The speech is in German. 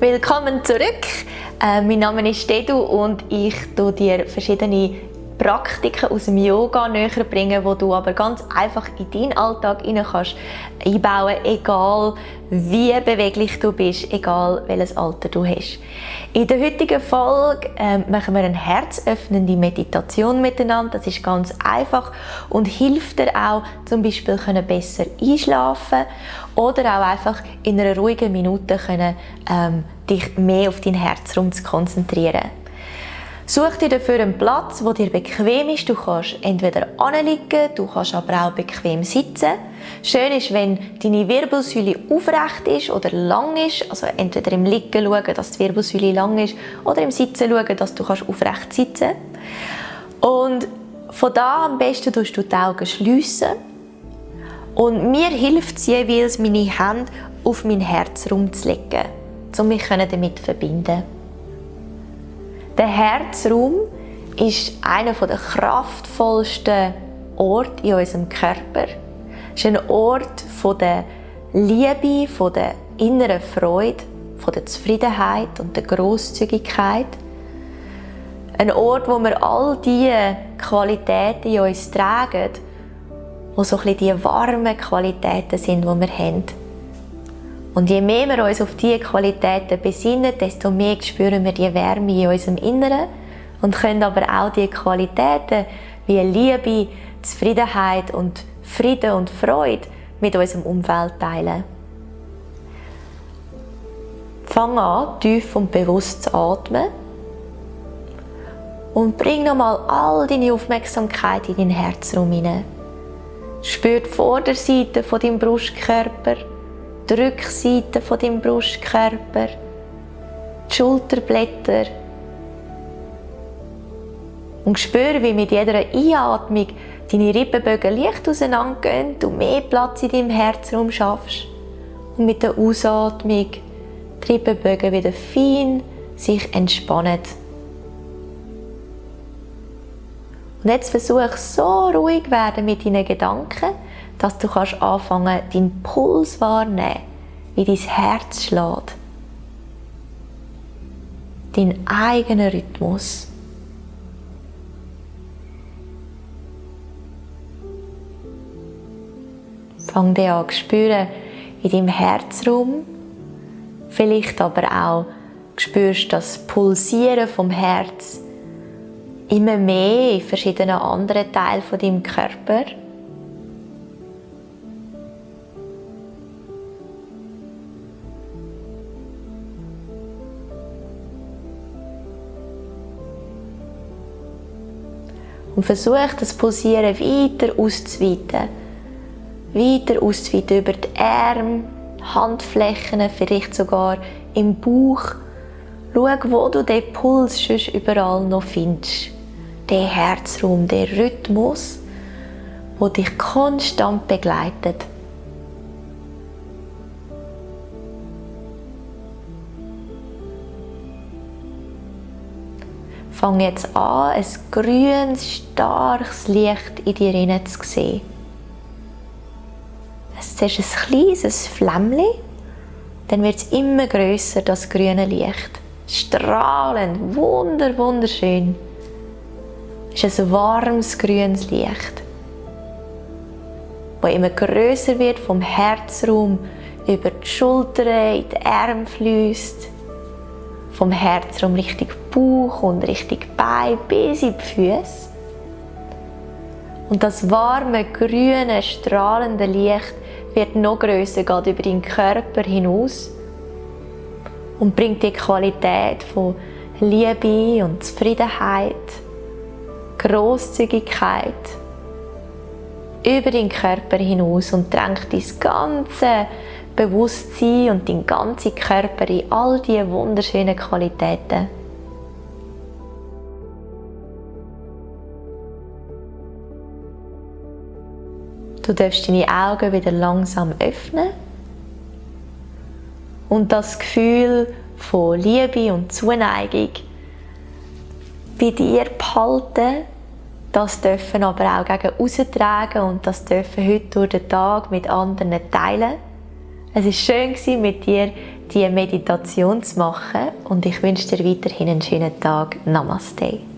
Willkommen zurück. Äh, mein Name ist Dedu und ich tue dir verschiedene Praktiken aus dem Yoga näher bringen, wo du aber ganz einfach in deinen Alltag hinein kannst einbauen, egal wie beweglich du bist, egal welches Alter du hast. In der heutigen Folge äh, machen wir eine herzöffnende Meditation miteinander. Das ist ganz einfach und hilft dir auch, zum Beispiel können besser einschlafen oder auch einfach in einer ruhigen Minute können, ähm, dich mehr auf dein Herzraum zu konzentrieren. Such dir dafür einen Platz, wo dir bequem ist. Du kannst entweder anliegen, du kannst aber auch bequem sitzen. Schön ist, wenn deine Wirbelsäule aufrecht ist oder lang ist. Also entweder im Liegen schauen, dass die Wirbelsäule lang ist oder im Sitzen schauen, dass du aufrecht sitzen kannst. Und von da am besten tust du die Augen schliessen. Und mir hilft es jeweils, meine Hände auf mein Herzraum zu legen, um mich damit zu verbinden. Der Herzraum ist einer der kraftvollsten Orte in unserem Körper. Es ist ein Ort der Liebe, der inneren Freude, der Zufriedenheit und der Großzügigkeit. Ein Ort, wo wir all diese Qualitäten in uns tragen, wo so ein die warmen Qualitäten sind, die wir haben. Und je mehr wir uns auf diese Qualitäten besinnen, desto mehr spüren wir die Wärme in unserem Inneren und können aber auch die Qualitäten wie Liebe, Zufriedenheit und Frieden und Freude mit unserem Umfeld teilen. Fang an, tief und bewusst zu atmen und bring nochmal all deine Aufmerksamkeit in deinen Herzraum hinein. Spür die Vorderseite von deinem Brustkörper die Rückseite von deinem Brustkörper, die Schulterblätter. Und spüre, wie mit jeder Einatmung deine Rippenbögen leicht auseinandergehen, du mehr Platz in deinem Herzraum schaffst. Und mit der Ausatmung die Rippenbögen wieder fein sich entspannen. Und jetzt versuch so ruhig werden mit deinen Gedanken, dass du kannst anfangen, deinen Puls wahrnehmen, wie dein Herz schlägt. Deinen eigenen Rhythmus. Fang dir an zu spüren in deinem Herzraum. Vielleicht aber auch spürst das Pulsieren vom Herz immer mehr in verschiedenen anderen Teilen von deinem Körper. Und versuch das Pulsieren weiter auszuweiten. Weiter auszuweiten über die Arme, Handflächen, vielleicht sogar im Bauch. Schau, wo du den Puls schon überall noch findest. Den Herzraum, den Rhythmus, der dich konstant begleitet. Fang jetzt an, ein grünes, starkes Licht in dir zu sehen. Es ist ein kleines Flämmchen, dann wird es immer größer, das grüne Licht. Strahlend, wunder, wunderschön. Es ist ein warmes, grünes Licht, das immer größer wird vom Herzraum über die Schultern, in die Arme fließt vom Herzraum Richtung Bauch und Richtung Bein bis in die Füße. Und das warme, grüne, strahlende Licht wird noch größer, geht über den Körper hinaus und bringt die Qualität von Liebe und Zufriedenheit, Großzügigkeit über den Körper hinaus und drängt das ganze Bewusstsein und dein ganzen Körper in all diese wunderschönen Qualitäten. Du darfst deine Augen wieder langsam öffnen und das Gefühl von Liebe und Zuneigung bei dir behalten. Das dürfen aber auch gegen austragen und das dürfen heute durch den Tag mit anderen teilen. Es war schön, mit dir diese Meditation zu machen und ich wünsche dir weiterhin einen schönen Tag. Namaste.